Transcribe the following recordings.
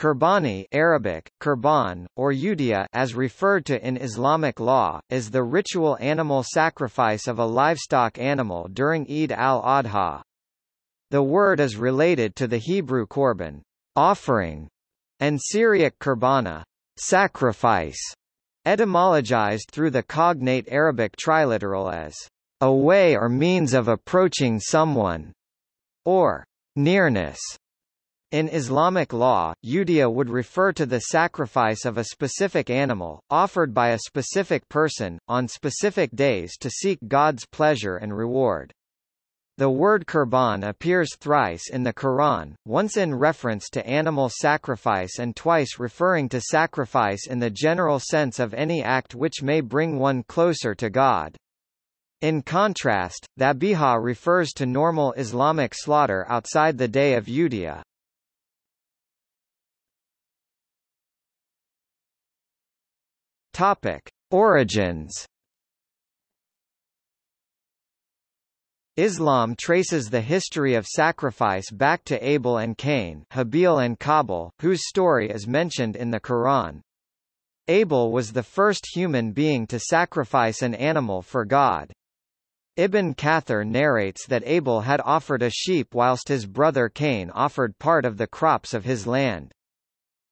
Qurbani Arabic, Kurban, or Udiyah as referred to in Islamic law, is the ritual animal sacrifice of a livestock animal during Eid al-Adha. The word is related to the Hebrew korban, offering, and Syriac kurbana, sacrifice, etymologized through the cognate Arabic triliteral as a way or means of approaching someone, or nearness. In Islamic law, udiyah would refer to the sacrifice of a specific animal, offered by a specific person, on specific days to seek God's pleasure and reward. The word kurban appears thrice in the Quran, once in reference to animal sacrifice and twice referring to sacrifice in the general sense of any act which may bring one closer to God. In contrast, dhabiha refers to normal Islamic slaughter outside the day of Udiyah. Topic: Origins. Islam traces the history of sacrifice back to Abel and Cain, Habil and Qabil, whose story is mentioned in the Quran. Abel was the first human being to sacrifice an animal for God. Ibn Kathir narrates that Abel had offered a sheep whilst his brother Cain offered part of the crops of his land.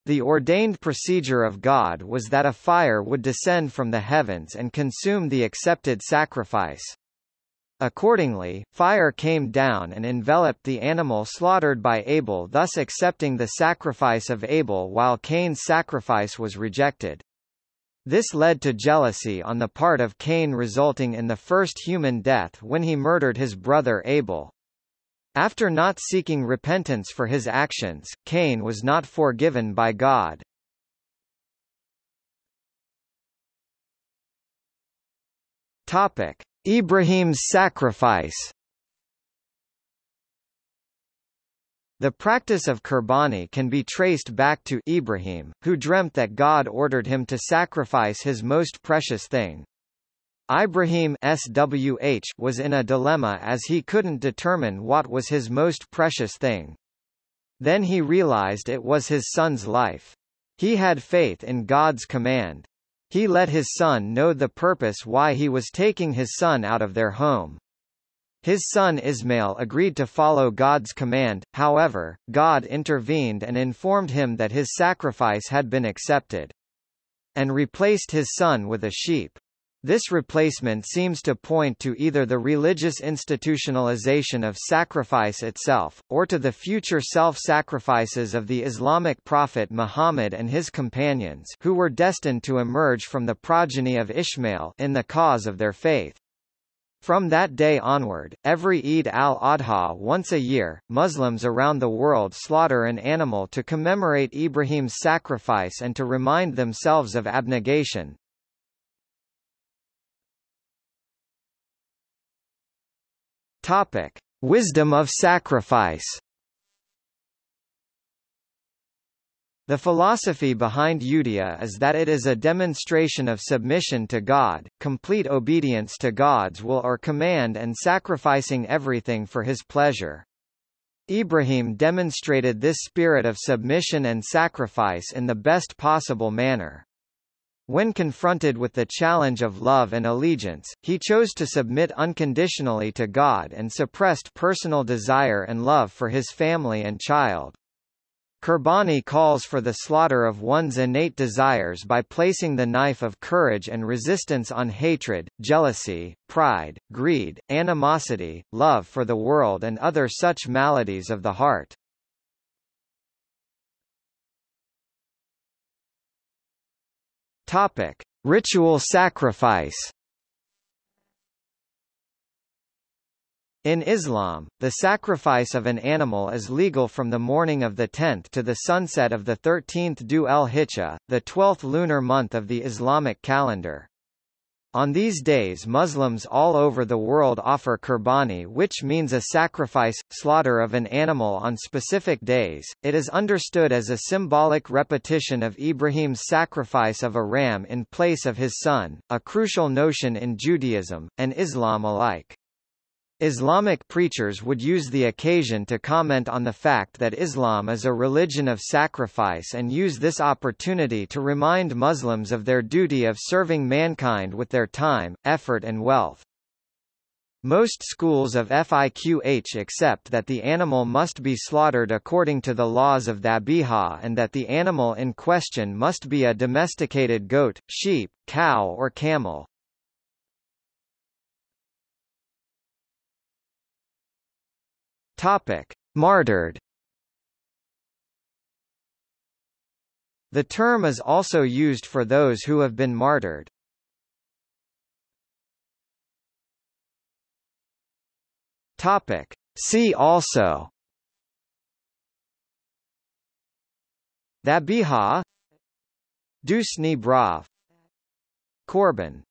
The ordained procedure of God was that a fire would descend from the heavens and consume the accepted sacrifice. Accordingly, fire came down and enveloped the animal slaughtered by Abel thus accepting the sacrifice of Abel while Cain's sacrifice was rejected. This led to jealousy on the part of Cain resulting in the first human death when he murdered his brother Abel. After not seeking repentance for his actions, Cain was not forgiven by God. Topic: Ibrahim's sacrifice. The practice of Qurbani can be traced back to Ibrahim, who dreamt that God ordered him to sacrifice his most precious thing, Ibrahim SWH was in a dilemma as he couldn't determine what was his most precious thing. Then he realized it was his son's life. He had faith in God's command. He let his son know the purpose why he was taking his son out of their home. His son Ismail agreed to follow God's command, however, God intervened and informed him that his sacrifice had been accepted. And replaced his son with a sheep. This replacement seems to point to either the religious institutionalization of sacrifice itself, or to the future self-sacrifices of the Islamic prophet Muhammad and his companions who were destined to emerge from the progeny of Ishmael in the cause of their faith. From that day onward, every Eid al-Adha once a year, Muslims around the world slaughter an animal to commemorate Ibrahim's sacrifice and to remind themselves of abnegation, Topic: Wisdom of sacrifice. The philosophy behind Udiyah is that it is a demonstration of submission to God, complete obedience to God's will or command and sacrificing everything for his pleasure. Ibrahim demonstrated this spirit of submission and sacrifice in the best possible manner. When confronted with the challenge of love and allegiance, he chose to submit unconditionally to God and suppressed personal desire and love for his family and child. Qurbani calls for the slaughter of one's innate desires by placing the knife of courage and resistance on hatred, jealousy, pride, greed, animosity, love for the world and other such maladies of the heart. Topic: Ritual sacrifice. In Islam, the sacrifice of an animal is legal from the morning of the 10th to the sunset of the 13th Dhu el-Hijjah, the 12th lunar month of the Islamic calendar. On these days Muslims all over the world offer qurbani which means a sacrifice, slaughter of an animal on specific days. It is understood as a symbolic repetition of Ibrahim's sacrifice of a ram in place of his son, a crucial notion in Judaism, and Islam alike. Islamic preachers would use the occasion to comment on the fact that Islam is a religion of sacrifice and use this opportunity to remind Muslims of their duty of serving mankind with their time, effort and wealth. Most schools of FIQH accept that the animal must be slaughtered according to the laws of Dhabiha and that the animal in question must be a domesticated goat, sheep, cow or camel. Topic: Martyred. The term is also used for those who have been martyred. Topic: See also. Dhabiha Dusni Brav. Korban